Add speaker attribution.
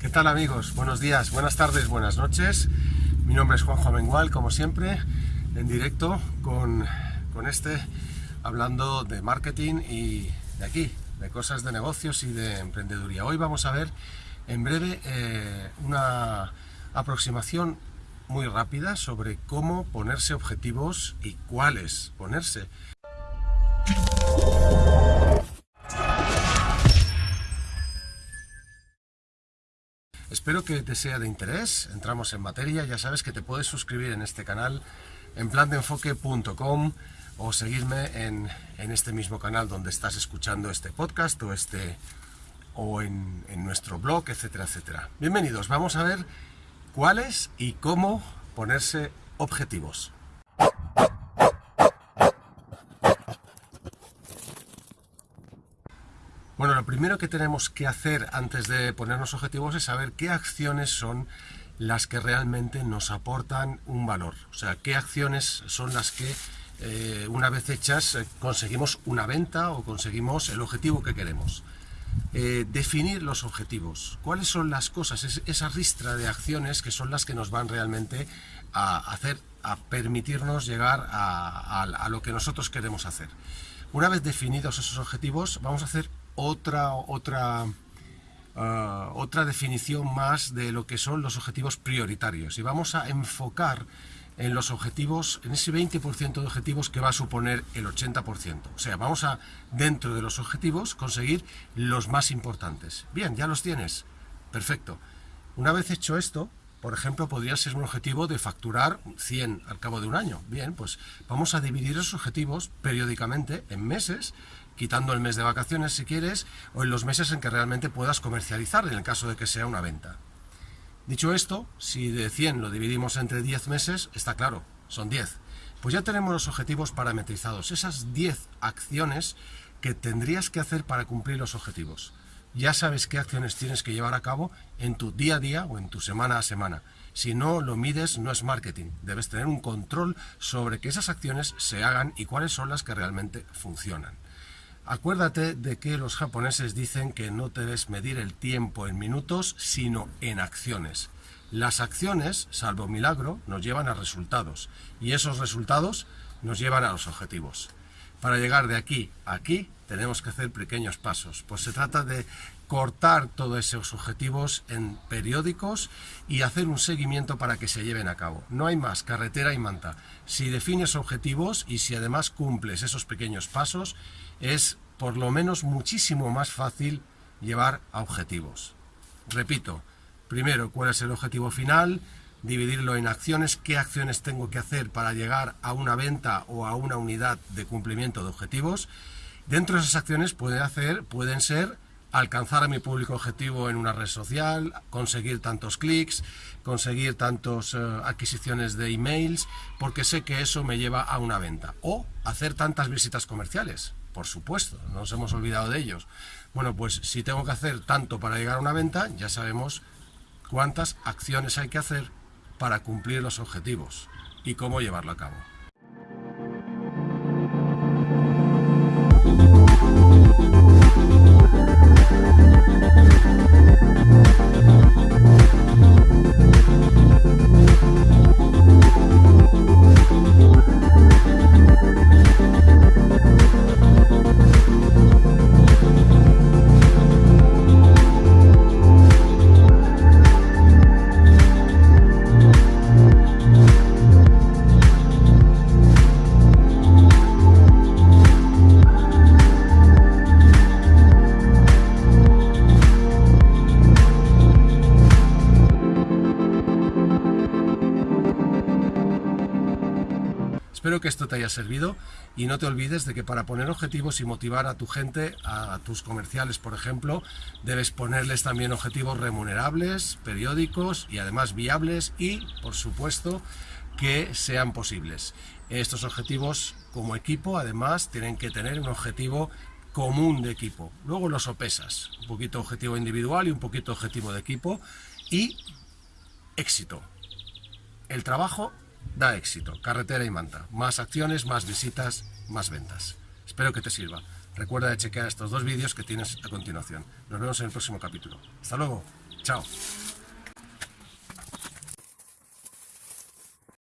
Speaker 1: ¿Qué tal amigos? Buenos días, buenas tardes, buenas noches. Mi nombre es Juanjo Amengual, como siempre, en directo con, con este, hablando de marketing y de aquí, de cosas de negocios y de emprendeduría. Hoy vamos a ver en breve eh, una aproximación muy rápida sobre cómo ponerse objetivos y cuáles ponerse. Espero que te sea de interés, entramos en materia, ya sabes que te puedes suscribir en este canal en plandeenfoque.com o seguirme en, este mismo canal donde estás escuchando este podcast o, este, o en, en nuestro blog, etcétera, etcétera. Bienvenidos, vamos a ver cuáles y cómo ponerse objetivos. Bueno, lo primero que tenemos que hacer antes de ponernos objetivos es saber qué acciones son las que realmente nos aportan un valor. O sea, qué acciones son las que eh, una vez hechas eh, conseguimos una venta o conseguimos el objetivo que queremos. Eh, definir los objetivos. ¿Cuáles son las cosas, esa ristra de acciones que son las que nos van realmente a hacer, a permitirnos llegar a lo que nosotros queremos hacer? Una vez definidos esos objetivos, vamos a hacer otra, otra, ah, otra definición más de lo que son los objetivos prioritarios y vamos a enfocar en los objetivos, en ese 20% de objetivos que va a suponer el 80%. O sea, vamos a, dentro de los objetivos, conseguir los más importantes. Bien, ya los tienes. Perfecto. Una vez hecho esto, por ejemplo, podría ser un objetivo de facturar 100 al cabo de un año. Bien, pues vamos a dividir esos objetivos periódicamente en meses quitando el mes de vacaciones si quieres, o en los meses en que realmente puedas comercializar, en el caso de que sea una venta. Dicho esto, si de 100 lo dividimos entre 10 meses, está claro, son 10. Pues ya tenemos los objetivos parametrizados, esas 10 acciones que tendrías que hacer para cumplir los objetivos. Ya sabes qué acciones tienes que llevar a cabo en tu día a día o en tu semana a semana. Si no lo mides, no es marketing. Debes tener un control sobre que esas acciones se hagan y cuáles son las que realmente funcionan. Acuérdate de que los japoneses dicen que no debes medir el tiempo en minutos, sino en acciones. Las acciones, salvo milagro, nos llevan a resultados y esos resultados nos llevan a los objetivos. Para llegar de aquí a aquí tenemos que hacer pequeños pasos, pues se trata de cortar todos esos objetivos en periódicos y hacer un seguimiento para que se lleven a cabo. No hay más, carretera y manta. Si defines objetivos y si además cumples esos pequeños pasos, es por lo menos muchísimo más fácil llevar a objetivos. Repito, primero, ¿cuál es el objetivo final? Dividirlo en acciones, qué acciones tengo que hacer para llegar a una venta o a una unidad de cumplimiento de objetivos. Dentro de esas acciones pueden, hacer, pueden ser alcanzar a mi público objetivo en una red social, conseguir tantos clics, conseguir tantas eh, adquisiciones de emails, porque sé que eso me lleva a una venta. O hacer tantas visitas comerciales, por supuesto, no nos hemos olvidado de ellos. Bueno, pues si tengo que hacer tanto para llegar a una venta, ya sabemos cuántas acciones hay que hacer para cumplir los objetivos y cómo llevarlo a cabo. Espero que esto te haya servido y no te olvides de que para poner objetivos y motivar a tu gente, a tus comerciales por ejemplo, debes ponerles también objetivos remunerables, periódicos y además viables y, por supuesto, que sean posibles. Estos objetivos como equipo además tienen que tener un objetivo común de equipo. Luego los sopesas, un poquito objetivo individual y un poquito objetivo de equipo y éxito. El trabajo da éxito. Carretera y manta. Más acciones, más visitas, más ventas. Espero que te sirva. Recuerda de chequear estos dos vídeos que tienes a continuación. Nos vemos en el próximo capítulo. Hasta luego. Chao.